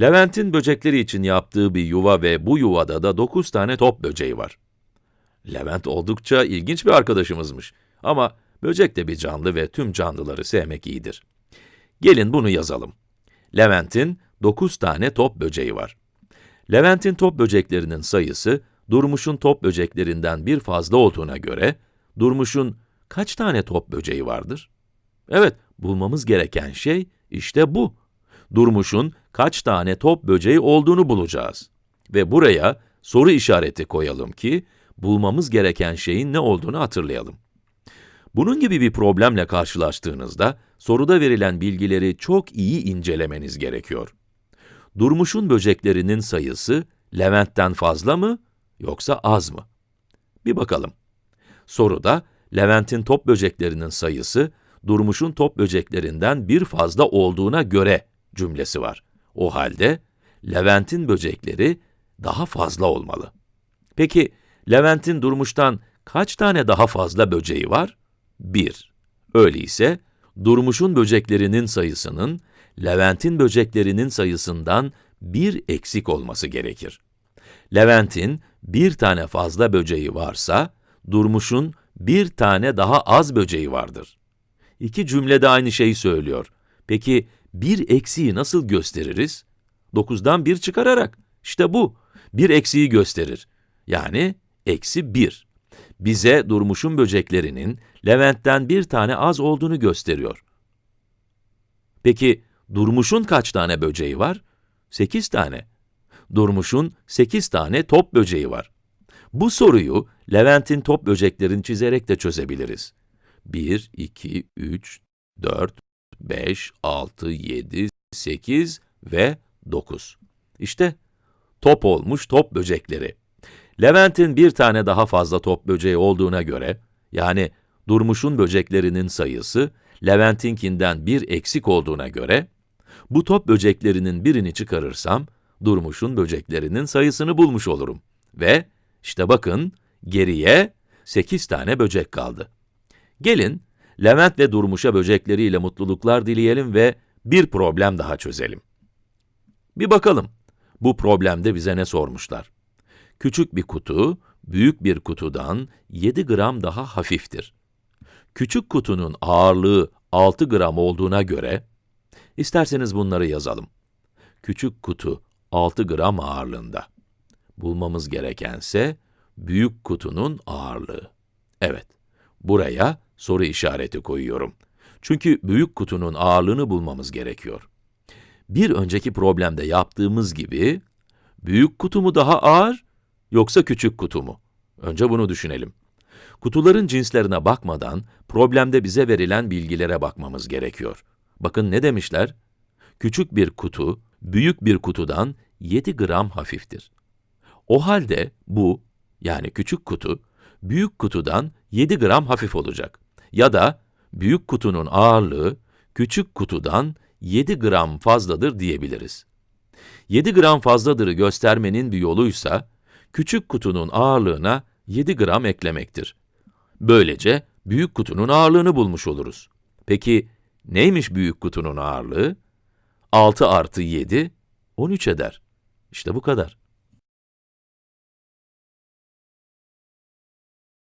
Levent'in böcekleri için yaptığı bir yuva ve bu yuvada da 9 tane top böceği var. Levent oldukça ilginç bir arkadaşımızmış. Ama böcek de bir canlı ve tüm canlıları sevmek iyidir. Gelin bunu yazalım. Levent'in 9 tane top böceği var. Levent'in top böceklerinin sayısı, Durmuş'un top böceklerinden bir fazla olduğuna göre, Durmuş'un kaç tane top böceği vardır? Evet, bulmamız gereken şey işte bu. Durmuş'un kaç tane top böceği olduğunu bulacağız. Ve buraya soru işareti koyalım ki, bulmamız gereken şeyin ne olduğunu hatırlayalım. Bunun gibi bir problemle karşılaştığınızda, soruda verilen bilgileri çok iyi incelemeniz gerekiyor. Durmuş'un böceklerinin sayısı, Levent'ten fazla mı, yoksa az mı? Bir bakalım. Soruda, Levent'in top böceklerinin sayısı, Durmuş'un top böceklerinden bir fazla olduğuna göre cümlesi var. O halde, Levent'in böcekleri daha fazla olmalı. Peki, Levent'in Durmuş'tan kaç tane daha fazla böceği var? 1. Öyleyse, Durmuş'un böceklerinin sayısının, Levent'in böceklerinin sayısından bir eksik olması gerekir. Levent'in bir tane fazla böceği varsa, Durmuş'un bir tane daha az böceği vardır. İki cümlede aynı şeyi söylüyor. Peki, bir eksiği nasıl gösteririz? 9'dan 1 çıkararak. İşte bu. Bir eksiği gösterir. Yani, eksi 1. Bize Durmuş'un böceklerinin Levent'ten bir tane az olduğunu gösteriyor. Peki, Durmuş'un kaç tane böceği var? 8 tane. Durmuş'un 8 tane top böceği var. Bu soruyu Levent'in top böceklerini çizerek de çözebiliriz. 1, 2, 3, 4, 5, 6, 7, 8 ve 9. İşte top olmuş top böcekleri. Levent'in bir tane daha fazla top böceği olduğuna göre, yani Durmuş'un böceklerinin sayısı, Levent'inkinden bir eksik olduğuna göre, bu top böceklerinin birini çıkarırsam, Durmuş'un böceklerinin sayısını bulmuş olurum. Ve işte bakın, geriye 8 tane böcek kaldı. Gelin, Levent ve Durmuş'a böcekleriyle mutluluklar dileyelim ve bir problem daha çözelim. Bir bakalım, bu problemde bize ne sormuşlar? Küçük bir kutu, büyük bir kutudan 7 gram daha hafiftir. Küçük kutunun ağırlığı 6 gram olduğuna göre, isterseniz bunları yazalım. Küçük kutu 6 gram ağırlığında. Bulmamız gerekense, büyük kutunun ağırlığı. Evet, buraya soru işareti koyuyorum. Çünkü büyük kutunun ağırlığını bulmamız gerekiyor. Bir önceki problemde yaptığımız gibi, büyük kutu mu daha ağır, yoksa küçük kutu mu? Önce bunu düşünelim. Kutuların cinslerine bakmadan, problemde bize verilen bilgilere bakmamız gerekiyor. Bakın ne demişler? Küçük bir kutu, büyük bir kutudan 7 gram hafiftir. O halde bu, yani küçük kutu, büyük kutudan 7 gram hafif olacak. Ya da büyük kutunun ağırlığı, küçük kutudan 7 gram fazladır diyebiliriz. 7 gram fazladırı göstermenin bir yoluysa, küçük kutunun ağırlığına 7 gram eklemektir. Böylece büyük kutunun ağırlığını bulmuş oluruz. Peki neymiş büyük kutunun ağırlığı? 6 artı 7, 13 eder. İşte bu kadar.